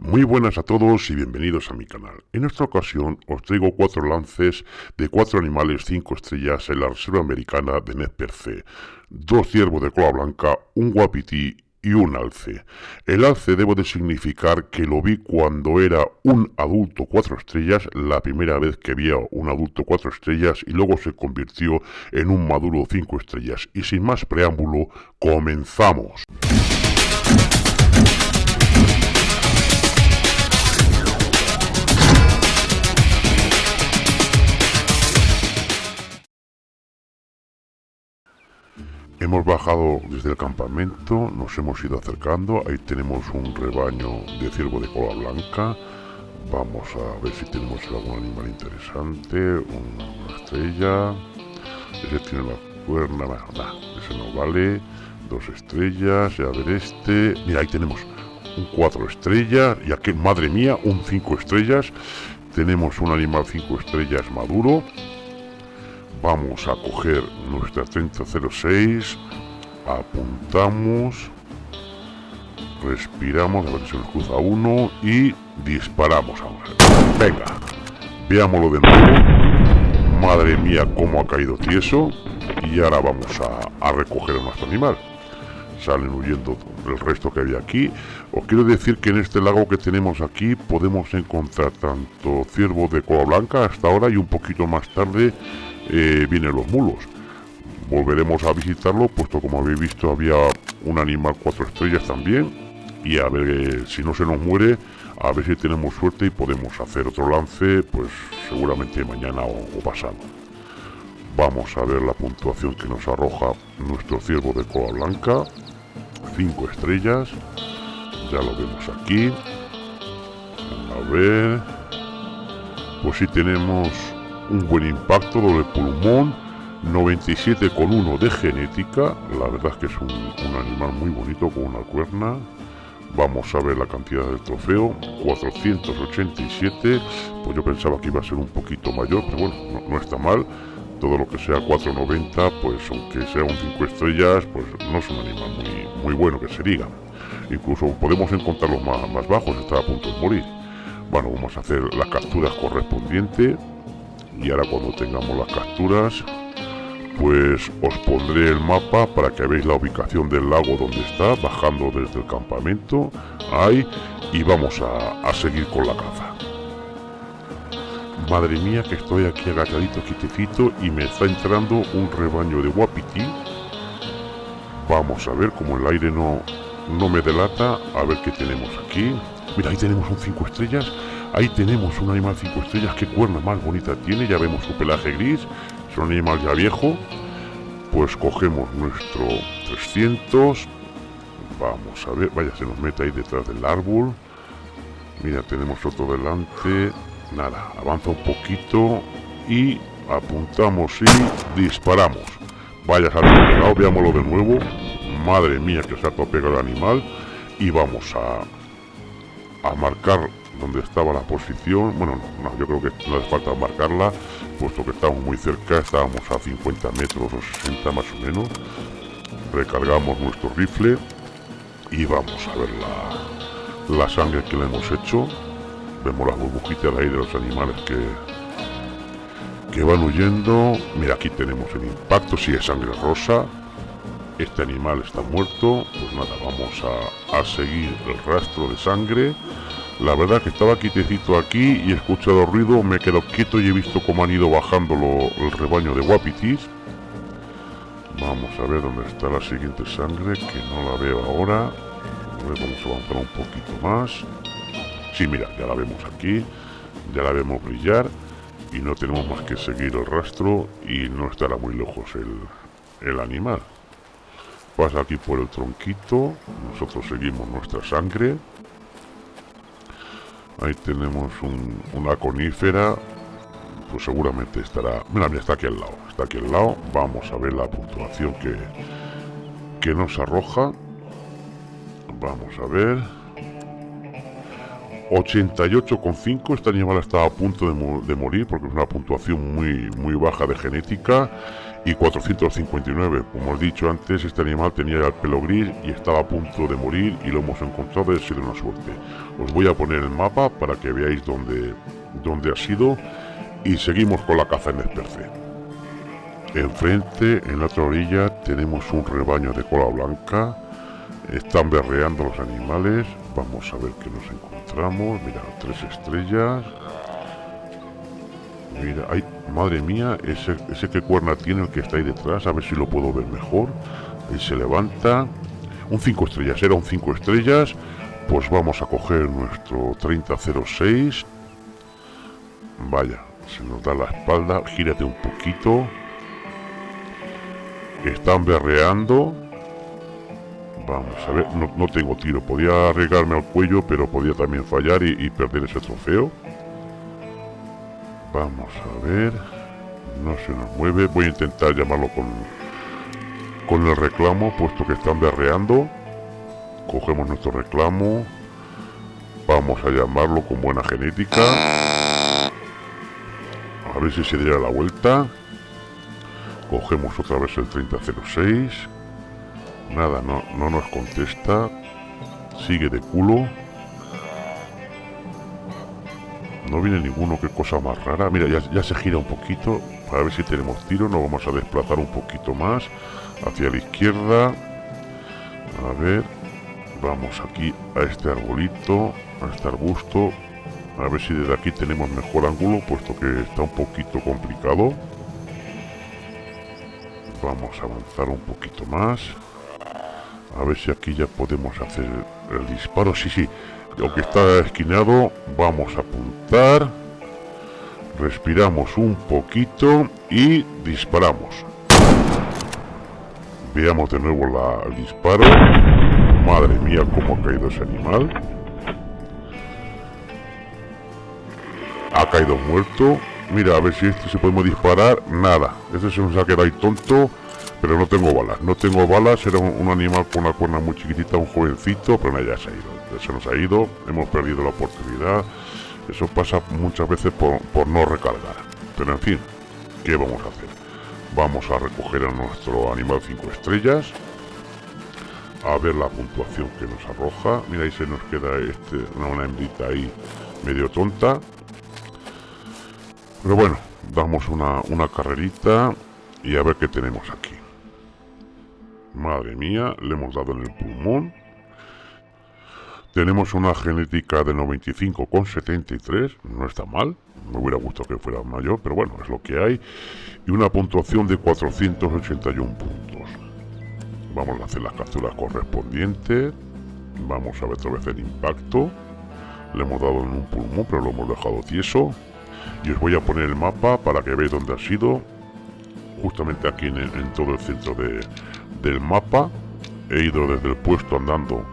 Muy buenas a todos y bienvenidos a mi canal. En esta ocasión os traigo cuatro lances de cuatro animales 5 estrellas en la Reserva Americana de Netperce. Dos ciervos de cola blanca, un guapití y un alce. El alce debo de significar que lo vi cuando era un adulto cuatro estrellas, la primera vez que vi un adulto cuatro estrellas y luego se convirtió en un maduro cinco estrellas. Y sin más preámbulo, comenzamos. Hemos bajado desde el campamento, nos hemos ido acercando, ahí tenemos un rebaño de ciervo de cola blanca, vamos a ver si tenemos algún animal interesante, una, estrella, ese tiene la cuerna, nada, ese no vale, dos estrellas, y a ver este, mira ahí tenemos un cuatro estrellas, y aquí, madre mía, un cinco estrellas, tenemos un animal cinco estrellas maduro, vamos a coger nuestra 3006 apuntamos respiramos a ver si nos cruza uno y disparamos a venga veámoslo de nuevo. Madre mía cómo ha caído tieso. Y ahora vamos a, recoger a nuestro animal. Salen huyendo el resto que había aquí. Os quiero decir que en este lago que tenemos aquí podemos encontrar tanto ciervos de cola blanca hasta ahora y un poquito más tarde eh, vienen los mulos. Volveremos a visitarlo, puesto como habéis visto había un animal cuatro estrellas también. Y a ver eh, si no se nos muere, a ver si tenemos suerte y podemos hacer otro lance, pues seguramente mañana o, pasado. Vamos a ver la puntuación que nos arroja nuestro ciervo de cola blanca. cinco estrellas. Ya lo vemos aquí. A ver. Pues si tenemos un buen impacto, doble pulmón, 97,1 de genética, la verdad es que es un, animal muy bonito con una cuerna. Vamos a ver la cantidad del trofeo, 487, pues yo pensaba que iba a ser un poquito mayor, pero bueno, no, está mal. Todo lo que sea 490, pues aunque sea un 5 estrellas, pues no es un animal muy, muy bueno que se diga. Incluso podemos encontrarlos más, más bajos, está a punto de morir. Bueno, vamos a hacer las capturas correspondientes y ahora cuando tengamos las capturas pues os pondré el mapa para que veáis la ubicación del lago donde está bajando desde el campamento ahí y vamos a, seguir con la caza. Madre mía que estoy aquí agachadito quietecito y me está entrando un rebaño de guapiti. Vamos a ver como el aire no no me delata a ver qué tenemos aquí. Mira ahí tenemos un 5 estrellas Ahí tenemos un animal 5 estrellas, qué cuerna más bonita tiene, ya vemos su pelaje gris, es un animal ya viejo. Pues cogemos nuestro 300, vamos a ver, vaya, se nos mete ahí detrás del árbol. Mira, tenemos otro delante, nada, avanza un poquito y apuntamos y disparamos. Vaya, salto pegado, veámoslo de nuevo. Madre mía, que salto pegado el animal. Y vamos a, a marcar donde estaba la posición. Bueno, no, yo creo que no hace falta marcarla, puesto que estamos muy cerca, estábamos a 50 metros o 60 más o menos. Recargamos nuestro rifle y vamos a ver la, la sangre que le hemos hecho. Vemos las burbujitas ahí de los animales que, que van huyendo. Mira, aquí tenemos el impacto, si es sangre rosa. Este animal está muerto. Pues nada, vamos a, a seguir el rastro de sangre. La verdad que estaba quietecito aquí y he escuchado ruido, me he quedado quieto y he visto cómo han ido bajando el rebaño de guapitis. Vamos a ver dónde está la siguiente sangre, que no la veo ahora. Vamos a avanzar un poquito más. Sí, mira, ya la vemos aquí, ya la vemos brillar y no tenemos más que seguir el rastro y no estará muy lejos el, el animal. Pasa aquí por el tronquito, nosotros seguimos nuestra sangre. Ahí tenemos una conífera. Pues seguramente estará... Mira, mira, está aquí al lado. Está aquí al lado. Vamos a ver la puntuación que, que nos arroja. Vamos a ver. 88,5. Este animal estaba a punto de, morir porque es una puntuación muy, muy baja de genética. Y 459, como he dicho antes, este animal tenía el pelo gris y estaba a punto de morir y lo hemos encontrado y ha sido una suerte. Os voy a poner el mapa para que veáis dónde, dónde ha sido y seguimos con la caza en Esperce. Enfrente, en la otra orilla, tenemos un rebaño de cola blanca. Están berreando los animales. Vamos a ver qué nos encontramos. Mira, tres estrellas. Mira, ay, madre mía, ese, ese que cuerna tiene el que está ahí detrás. A ver si lo puedo ver mejor. Ahí se levanta. Un 5 estrellas, era un 5 estrellas. Pues vamos a coger nuestro 3006. Vaya, se nos da la espalda. Gírate un poquito. Están berreando. Vamos a ver, no, tengo tiro. Podía arriesgarme al cuello, pero podía también fallar y, perder ese trofeo. Vamos a ver. No se nos mueve. Voy a intentar llamarlo con, con el reclamo, puesto que están berreando. Cogemos nuestro reclamo. Vamos a llamarlo con buena genética. A ver si se diera la vuelta. Cogemos otra vez el 3006. Nada, no, no nos contesta. Sigue de culo. No viene ninguno, qué cosa más rara. Mira, ya, ya se gira un poquito. Para ver si tenemos tiro. Nos vamos a desplazar un poquito más. Hacia la izquierda. A ver. Vamos aquí a este arbolito. A este arbusto. A ver si desde aquí tenemos mejor ángulo, puesto que está un poquito complicado. Vamos a avanzar un poquito más. A ver si aquí ya podemos hacer el disparo. Sí, sí. Aunque está esquinado, vamos a apuntar. Respiramos un poquito y disparamos. Veamos de nuevo la, el disparo. Madre mía, cómo ha caído ese animal. Ha caído muerto. Mira, a ver si este se podemos disparar. Nada. Este se nos ha quedado tonto. Pero no tengo balas. No tengo balas. Era un, animal con una cuerna muy chiquitita, un jovencito. Pero nada, ya se ha ido. se nos ha ido. Hemos perdido la oportunidad. Eso pasa muchas veces por, por no recargar. Pero en fin, ¿qué vamos a hacer? Vamos a recoger a nuestro animal 5 estrellas. A ver la puntuación que nos arroja. Mira, ahí se nos queda este, una, una hembrita ahí medio tonta. Pero bueno, damos una, una carrerita y a ver qué tenemos aquí. Madre mía, le hemos dado en el pulmón. Tenemos una genética de 95,73, no está mal. Me hubiera gustado que fuera mayor, pero bueno, es lo que hay. Y una puntuación de 481 puntos. Vamos a hacer las capturas correspondientes. Vamos a ver otra vez el impacto. Le hemos dado en un pulmón, pero lo hemos dejado tieso y os voy a poner el mapa para que veáis dónde ha sido justamente aquí en, todo el centro del mapa he ido desde el puesto andando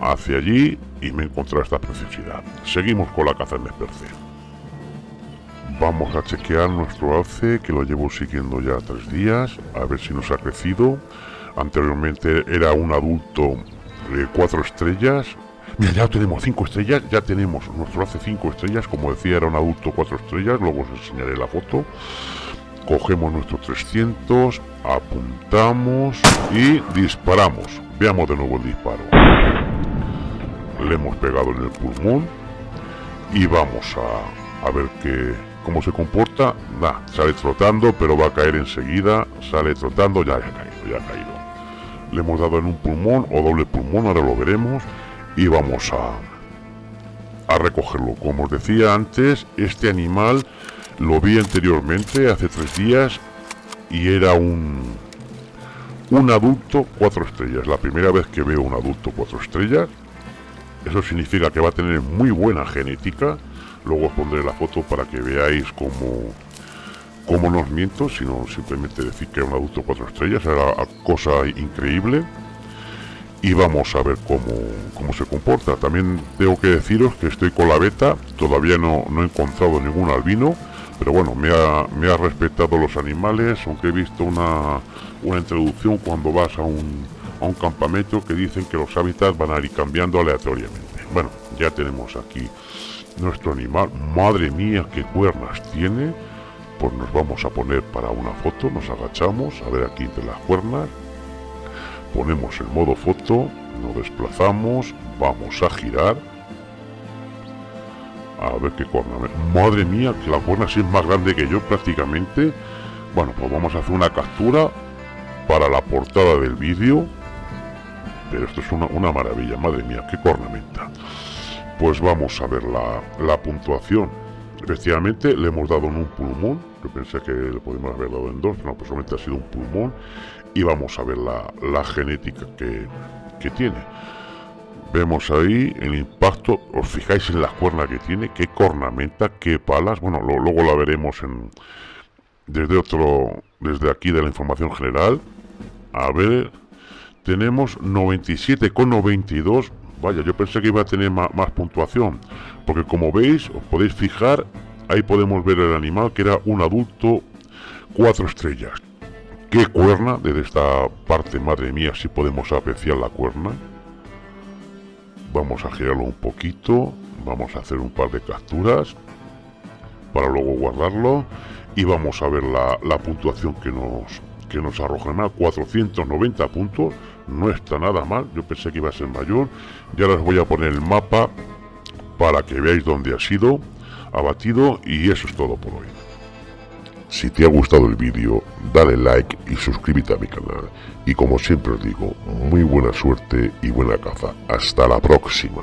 hacia allí y me he encontrado esta preciosidad. Seguimos con la caza en desperce vamos a chequear nuestro alce que lo llevo siguiendo ya tres días a ver si nos ha crecido. Anteriormente era un adulto de cuatro estrellas. Mira, ya tenemos 5 estrellas, ya tenemos nuestro hace 5 estrellas, como decía era un adulto 4 estrellas, luego os enseñaré la foto. Cogemos nuestro 300, apuntamos y disparamos. Veamos de nuevo el disparo. Le hemos pegado en el pulmón y vamos a, ver qué, cómo se comporta. Nah, sale trotando, pero va a caer enseguida. Sale trotando, ya, ya ha caído, ya ha caído. Le hemos dado en un pulmón o doble pulmón, ahora lo veremos y vamos a, a recogerlo. Como os decía antes, este animal lo vi anteriormente, hace tres días, y era un, un adulto cuatro estrellas. La primera vez que veo un adulto cuatro estrellas. Eso significa que va a tener muy buena genética. Luego os pondré la foto para que veáis cómo, cómo no os miento, sino simplemente decir que era un adulto cuatro estrellas. Era cosa increíble y vamos a ver cómo, se comporta. También tengo que deciros que estoy con la beta, todavía no, he encontrado ningún albino, pero bueno, me ha, respetado los animales, aunque he visto una, una introducción cuando vas a un, a un campamento que dicen que los hábitats van a ir cambiando aleatoriamente. Bueno, ya tenemos aquí nuestro animal. Madre mía, qué cuernas tiene. Pues nos vamos a poner para una foto, nos agachamos, a ver aquí de las cuernas. Ponemos el modo foto, nos desplazamos, vamos a girar. A ver qué cuerna. Madre mía, que la cuerna sí es más grande que yo prácticamente. Bueno, pues vamos a hacer una captura para la portada del vídeo. Pero esto es una, una maravilla, madre mía, qué cornamenta. Pues vamos a ver la, puntuación. Efectivamente, le hemos dado en un pulmón. Yo pensé que le podíamos haber dado en dos, no, pues solamente ha sido un pulmón. Y vamos a ver la, genética que, que tiene. Vemos ahí el impacto, os fijáis en la cuerna que tiene, qué cornamenta, qué palas, bueno, luego la veremos en, desde otro, desde aquí de la información general. A ver, tenemos 97,92 Vaya, yo pensé que iba a tener más, puntuación. Porque como veis, os podéis fijar, ahí podemos ver el animal que era un adulto cuatro estrellas. ¿Qué cuerna? Desde esta parte, madre mía, si podemos apreciar la cuerna. Vamos a girarlo un poquito. Vamos a hacer un par de capturas. Para luego guardarlo. Y vamos a ver la, puntuación que nos, que nos arroja más 490 puntos no está nada mal yo pensé que iba a ser mayor ya les voy a poner el mapa para que veáis dónde ha sido abatido y eso es todo por hoy si te ha gustado el vídeo dale like y suscríbete a mi canal. Y como siempre os digo muy buena suerte y buena caza. Hasta la próxima